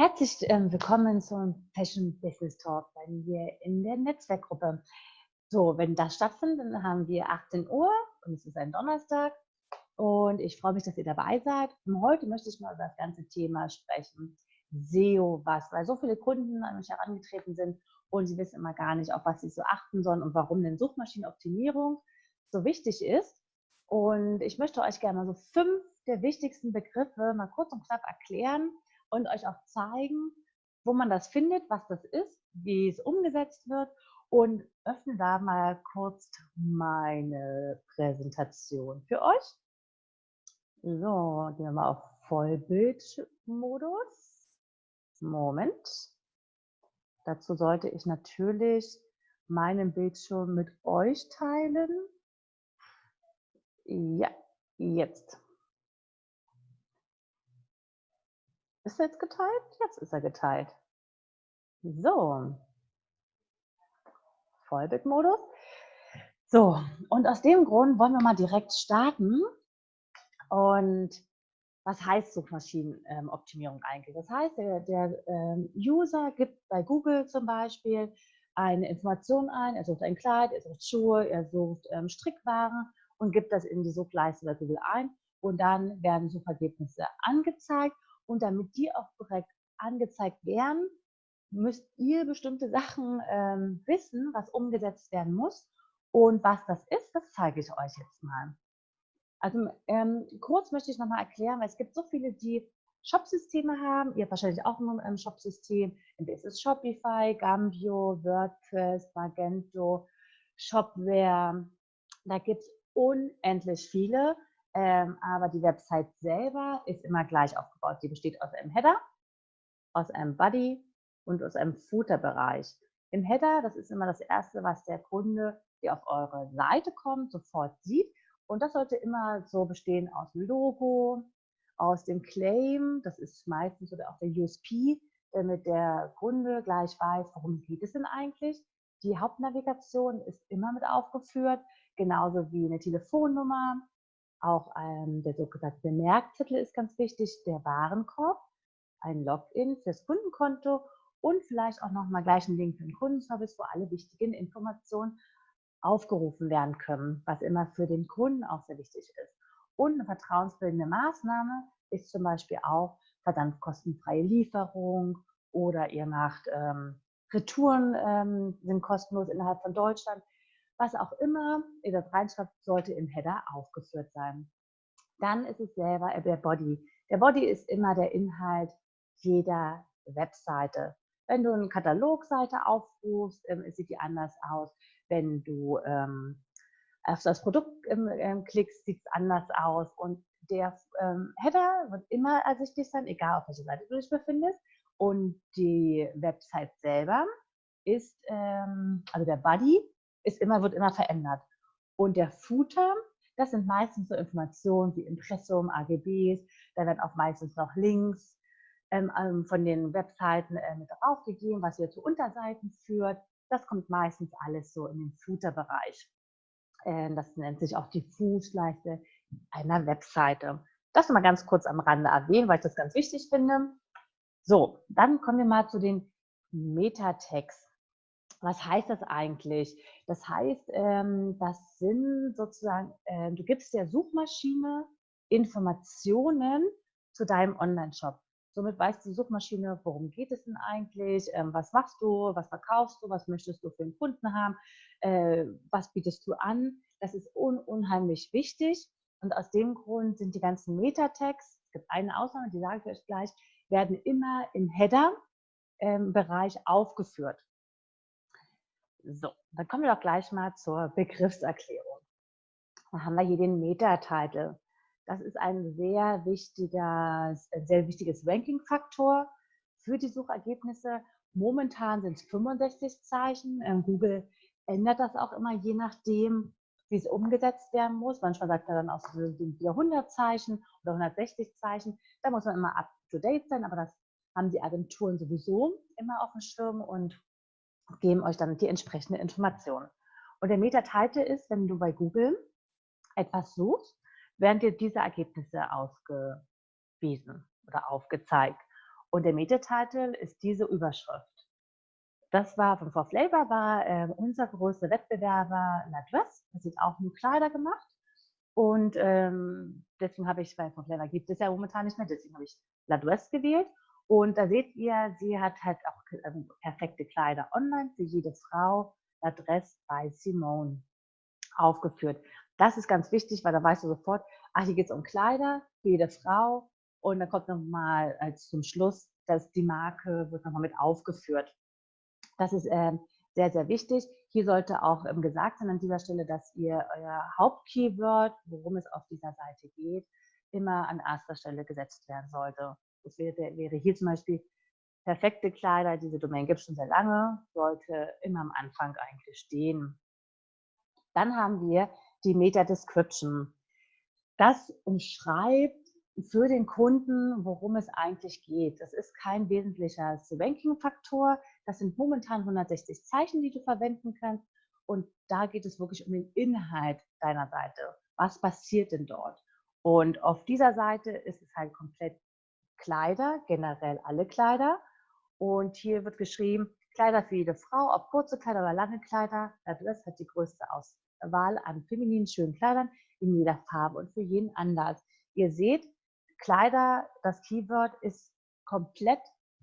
Herzlich ähm, willkommen zum Fashion Business Talk bei mir in der Netzwerkgruppe. So, wenn das stattfindet, dann haben wir 18 Uhr und es ist ein Donnerstag und ich freue mich, dass ihr dabei seid. Und heute möchte ich mal über das ganze Thema sprechen. SEO was, weil so viele Kunden an mich herangetreten sind und sie wissen immer gar nicht, auf was sie so achten sollen und warum denn Suchmaschinenoptimierung so wichtig ist. Und ich möchte euch gerne mal so fünf der wichtigsten Begriffe mal kurz und knapp erklären, und euch auch zeigen, wo man das findet, was das ist, wie es umgesetzt wird und öffne da mal kurz meine Präsentation für euch. So, gehen wir mal auf Vollbildmodus. Moment. Dazu sollte ich natürlich meinen Bildschirm mit euch teilen. Ja, jetzt. Ist er jetzt geteilt? Jetzt ist er geteilt. So. Vollbildmodus. So, und aus dem Grund wollen wir mal direkt starten. Und was heißt Suchmaschinenoptimierung eigentlich? Das heißt, der, der ähm, User gibt bei Google zum Beispiel eine Information ein, er sucht ein Kleid, er sucht Schuhe, er sucht ähm, Strickwaren und gibt das in die Suchleiste bei Google ein und dann werden Suchergebnisse angezeigt und damit die auch korrekt angezeigt werden, müsst ihr bestimmte Sachen ähm, wissen, was umgesetzt werden muss. Und was das ist, das zeige ich euch jetzt mal. Also ähm, kurz möchte ich nochmal erklären, weil es gibt so viele, die Shop-Systeme haben. Ihr habt wahrscheinlich auch ein ähm, Shop-System. Entweder ist es Shopify, Gambio, WordPress, Magento, Shopware. Da gibt es unendlich viele. Ähm, aber die Website selber ist immer gleich aufgebaut. Die besteht aus einem Header, aus einem Body und aus einem Footer-Bereich. Im Header, das ist immer das Erste, was der Kunde, der auf eure Seite kommt, sofort sieht. Und das sollte immer so bestehen aus dem Logo, aus dem Claim, das ist meistens oder auch der USP, damit der Kunde gleich weiß, worum geht es denn eigentlich. Die Hauptnavigation ist immer mit aufgeführt, genauso wie eine Telefonnummer, auch ähm, der sogenannte Merkzettel ist ganz wichtig, der Warenkorb, ein Login fürs Kundenkonto und vielleicht auch nochmal gleich ein Link für den Kundenservice, wo alle wichtigen Informationen aufgerufen werden können, was immer für den Kunden auch sehr wichtig ist. Und eine vertrauensbildende Maßnahme ist zum Beispiel auch verdammt kostenfreie Lieferung oder ihr macht ähm, Retouren, ähm, sind kostenlos innerhalb von Deutschland was auch immer ihr das reinschreibt, sollte im Header aufgeführt sein. Dann ist es selber der Body. Der Body ist immer der Inhalt jeder Webseite. Wenn du eine Katalogseite aufrufst, ähm, sieht die anders aus. Wenn du ähm, auf das Produkt ähm, ähm, klickst, sieht es anders aus. Und der ähm, Header wird immer ersichtlich sein, egal auf welcher Seite du dich befindest. Und die Website selber ist, ähm, also der Body, ist immer, wird immer verändert. Und der Footer, das sind meistens so Informationen wie Impressum, AGBs, da werden auch meistens noch Links ähm, ähm, von den Webseiten äh, mit draufgegeben, was ihr zu Unterseiten führt. Das kommt meistens alles so in den Footer-Bereich. Äh, das nennt sich auch die Fußleiste einer Webseite. Das mal ganz kurz am Rande erwähnen, weil ich das ganz wichtig finde. So, dann kommen wir mal zu den Metatext. Was heißt das eigentlich? Das heißt, ähm, das sind sozusagen, äh, du gibst der Suchmaschine Informationen zu deinem Online-Shop. Somit weiß die Suchmaschine, worum geht es denn eigentlich, ähm, was machst du, was verkaufst du, was möchtest du für einen Kunden haben, äh, was bietest du an. Das ist un unheimlich wichtig. Und aus dem Grund sind die ganzen Metatext, es gibt eine Ausnahme, die sage ich euch gleich, werden immer im Header-Bereich ähm, aufgeführt. So, dann kommen wir doch gleich mal zur Begriffserklärung. Da haben wir hier den Meta-Title. Das ist ein sehr wichtiger, sehr wichtiges Ranking-Faktor für die Suchergebnisse. Momentan sind es 65 Zeichen. Ähm, Google ändert das auch immer, je nachdem, wie es umgesetzt werden muss. Manchmal sagt er dann auch, wieder 100 Zeichen oder 160 Zeichen. Da muss man immer up-to-date sein, aber das haben die Agenturen sowieso immer auf dem Schirm und geben euch dann die entsprechende Information. Und der Meta-Title ist, wenn du bei Google etwas suchst, werden dir diese Ergebnisse ausgewiesen oder aufgezeigt. Und der Metatitel ist diese Überschrift. Das war von For Flavor, war äh, unser größter Wettbewerber La Dress. Das sind auch nur Kleider gemacht. Und ähm, deswegen habe ich, weil For Flavor gibt es ja momentan nicht mehr, deswegen habe ich La Dress gewählt. Und da seht ihr, sie hat halt auch perfekte Kleider online für jede Frau. La bei Simone aufgeführt. Das ist ganz wichtig, weil da weißt du sofort, ach, hier geht es um Kleider für jede Frau. Und dann kommt nochmal als zum Schluss, dass die Marke wird nochmal mit aufgeführt. Das ist äh, sehr, sehr wichtig. Hier sollte auch ähm, gesagt sein an dieser Stelle, dass ihr euer Hauptkeyword, worum es auf dieser Seite geht, immer an erster Stelle gesetzt werden sollte. Das wäre, wäre hier zum Beispiel perfekte Kleider, diese Domain gibt es schon sehr lange, sollte immer am Anfang eigentlich stehen. Dann haben wir die Meta-Description. Das umschreibt für den Kunden, worum es eigentlich geht. Das ist kein wesentlicher Ranking-Faktor. Das sind momentan 160 Zeichen, die du verwenden kannst. Und da geht es wirklich um den Inhalt deiner Seite. Was passiert denn dort? Und auf dieser Seite ist es halt komplett Kleider, generell alle Kleider. Und hier wird geschrieben, Kleider für jede Frau, ob kurze Kleider oder lange Kleider. Das hat die größte Auswahl an femininen schönen Kleidern in jeder Farbe und für jeden anders. Ihr seht, Kleider, das Keyword ist komplett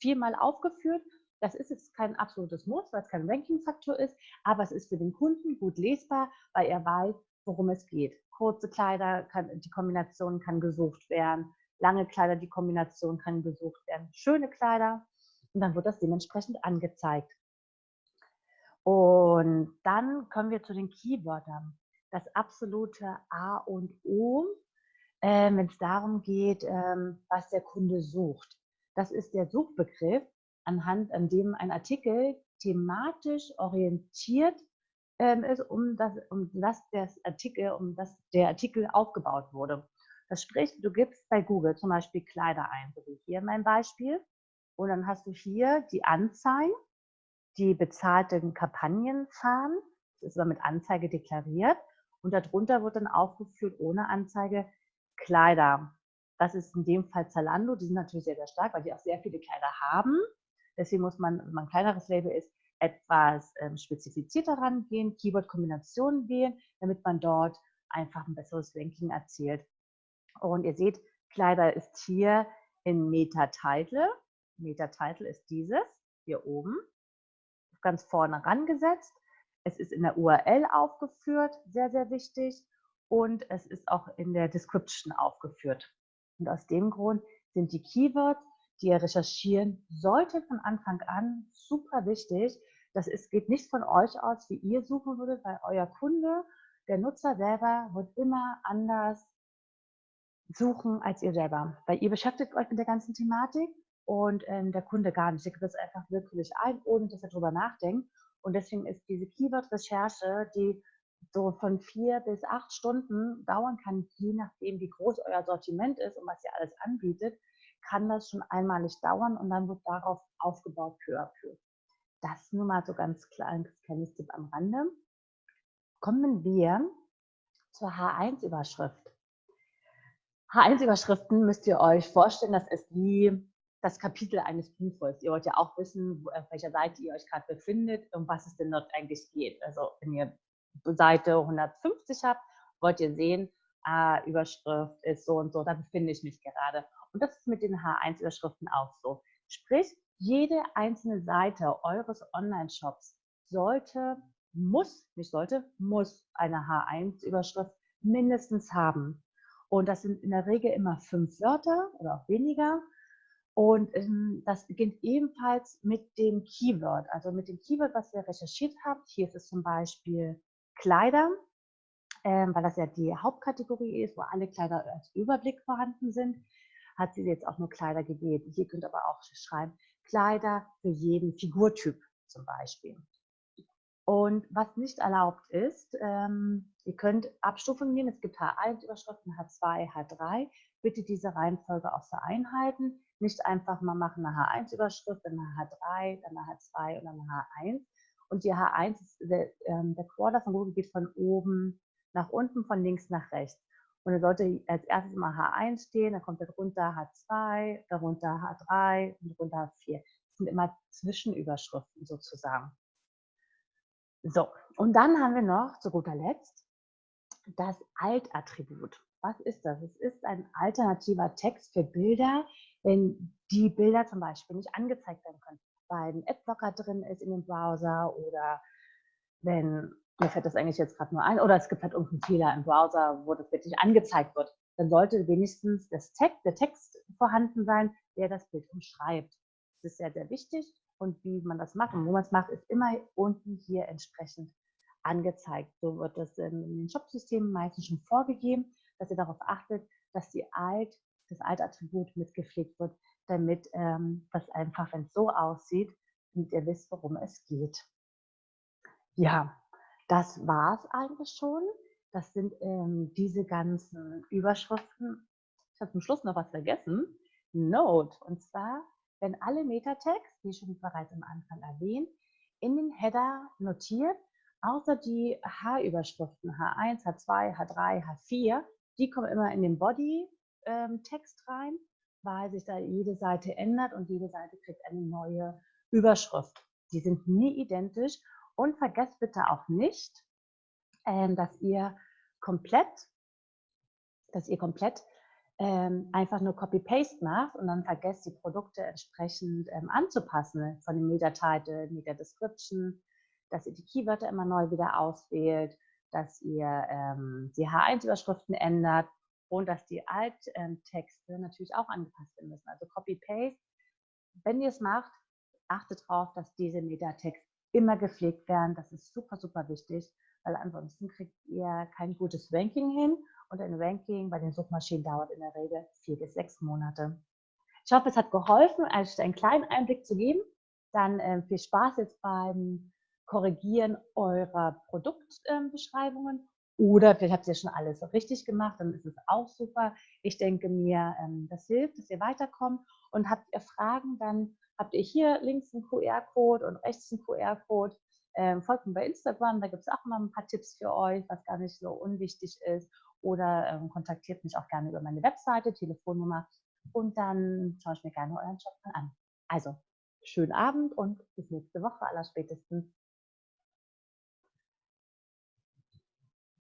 viermal aufgeführt. Das ist jetzt kein absolutes Muss, weil es kein Ranking-Faktor ist, aber es ist für den Kunden gut lesbar, weil er weiß, worum es geht. Kurze Kleider, kann, die Kombination kann gesucht werden. Lange Kleider, die Kombination kann gesucht werden. Schöne Kleider und dann wird das dementsprechend angezeigt. Und dann kommen wir zu den Keywörtern. Das absolute A und O äh, wenn es darum geht, ähm, was der Kunde sucht. Das ist der Suchbegriff, anhand an dem ein Artikel thematisch orientiert ähm, ist, um das, um das das Artikel, um das der Artikel aufgebaut wurde. Das spricht, du gibst bei Google zum Beispiel Kleider ein, so wie hier mein Beispiel, und dann hast du hier die Anzeigen, die bezahlten Kampagnenfarben, das ist aber mit Anzeige deklariert, und darunter wird dann aufgeführt ohne Anzeige Kleider. Das ist in dem Fall Zalando. Die sind natürlich sehr, sehr stark, weil die auch sehr viele Kleider haben. Deswegen muss man, wenn man ein kleineres Label ist, etwas ähm, spezifizierter rangehen, Keyword-Kombinationen wählen, damit man dort einfach ein besseres Ranking erzielt. Und ihr seht, Kleider ist hier in Meta-Title. Meta-Title ist dieses, hier oben, ganz vorne rangesetzt. Es ist in der URL aufgeführt, sehr, sehr wichtig und es ist auch in der Description aufgeführt. Und aus dem Grund sind die Keywords, die ihr recherchieren solltet von Anfang an, super wichtig. Das ist, geht nicht von euch aus, wie ihr suchen würdet, weil euer Kunde, der Nutzer selber, wird immer anders suchen als ihr selber. Weil ihr beschäftigt euch mit der ganzen Thematik und ähm, der Kunde gar nicht. Der gibt das einfach willkürlich ein, ohne dass er darüber nachdenkt. Und deswegen ist diese Keyword-Recherche, die so von vier bis acht Stunden dauern kann, je nachdem, wie groß euer Sortiment ist und was ihr alles anbietet, kann das schon einmalig dauern und dann wird darauf aufgebaut peu à. Das nur mal so ganz kleines, kleines Tipp am Rande. Kommen wir zur H1-Überschrift. H1-Überschriften müsst ihr euch vorstellen, das ist wie das Kapitel eines Buches. Ihr wollt ja auch wissen, auf welcher Seite ihr euch gerade befindet und was es denn dort eigentlich geht. Also wenn ihr Seite 150 habt, wollt ihr sehen, ah, Überschrift ist so und so, da befinde ich mich gerade. Und das ist mit den H1-Überschriften auch so. Sprich, jede einzelne Seite eures Online-Shops sollte, muss, nicht sollte, muss eine H1-Überschrift mindestens haben. Und das sind in der Regel immer fünf Wörter oder auch weniger. Und ähm, das beginnt ebenfalls mit dem Keyword, also mit dem Keyword, was ihr recherchiert habt. Hier ist es zum Beispiel Kleider, ähm, weil das ja die Hauptkategorie ist, wo alle Kleider als Überblick vorhanden sind, hat sie jetzt auch nur Kleider gewählt. Hier könnt ihr aber auch schreiben, Kleider für jeden Figurtyp zum Beispiel. Und was nicht erlaubt ist, ähm, ihr könnt Abstufungen nehmen. Es gibt H1-Überschriften, H2, H3. Bitte diese Reihenfolge auch so einhalten. Nicht einfach mal machen eine H1-Überschrift, dann eine H3, dann eine H2 und dann eine H1, und die H1, ist, der, ähm, der Quarter von Google geht von oben nach unten, von links nach rechts. Und dann sollte als erstes mal H1 stehen, dann kommt darunter H2, darunter H3 und darunter H4. Das sind immer Zwischenüberschriften sozusagen. So, und dann haben wir noch zu guter Letzt das Alt-Attribut. Was ist das? Es ist ein alternativer Text für Bilder, wenn die Bilder zum Beispiel nicht angezeigt werden können, weil ein Adblocker drin ist in dem Browser oder wenn, mir fällt das eigentlich jetzt gerade nur ein, oder es gibt halt irgendeinen Fehler im Browser, wo das wirklich angezeigt wird, dann sollte wenigstens das Text, der Text vorhanden sein, der das Bild umschreibt. Das ist sehr, sehr wichtig und wie man das macht und wo man es macht, ist immer unten hier entsprechend angezeigt. So wird das in den Shop-Systemen meistens schon vorgegeben, dass ihr darauf achtet, dass die Alt, das Alt-Attribut mitgepflegt wird, damit ähm, das einfach, wenn es so aussieht, damit ihr wisst, worum es geht. Ja, das war es eigentlich schon. Das sind ähm, diese ganzen Überschriften. Ich habe zum Schluss noch was vergessen. Note. Und zwar, wenn alle Metatext, wie schon bereits am Anfang erwähnt, in den Header notiert, außer die H-Überschriften H1, H2, H3, H4, die kommen immer in den Body-Text ähm, rein, weil sich da jede Seite ändert und jede Seite kriegt eine neue Überschrift. Die sind nie identisch und vergesst bitte auch nicht, ähm, dass ihr komplett, dass ihr komplett ähm, einfach nur Copy-Paste macht und dann vergesst die Produkte entsprechend ähm, anzupassen von dem Meta-Title, Meta-Description, dass ihr die Keywörter immer neu wieder auswählt, dass ihr ähm, die H1-Überschriften ändert und dass die Alttexte natürlich auch angepasst werden müssen. Also Copy-Paste. Wenn ihr es macht, achtet darauf, dass diese Metatext immer gepflegt werden. Das ist super, super wichtig, weil ansonsten kriegt ihr kein gutes Ranking hin und ein Ranking bei den Suchmaschinen dauert in der Regel vier bis sechs Monate. Ich hoffe, es hat geholfen, euch einen kleinen Einblick zu geben. Dann äh, viel Spaß jetzt beim Korrigieren eurer Produktbeschreibungen. Oder vielleicht habt ihr schon alles richtig gemacht, dann ist es auch super. Ich denke mir, ähm, das hilft, dass ihr weiterkommt. Und habt ihr Fragen, dann habt ihr hier links einen QR-Code und rechts einen QR-Code. Ähm, folgt mir bei Instagram, da gibt es auch mal ein paar Tipps für euch, was gar nicht so unwichtig ist. Oder ähm, kontaktiert mich auch gerne über meine Webseite, Telefonnummer und dann schaue ich mir gerne euren Shop mal an. Also, schönen Abend und bis nächste Woche aller spätestens.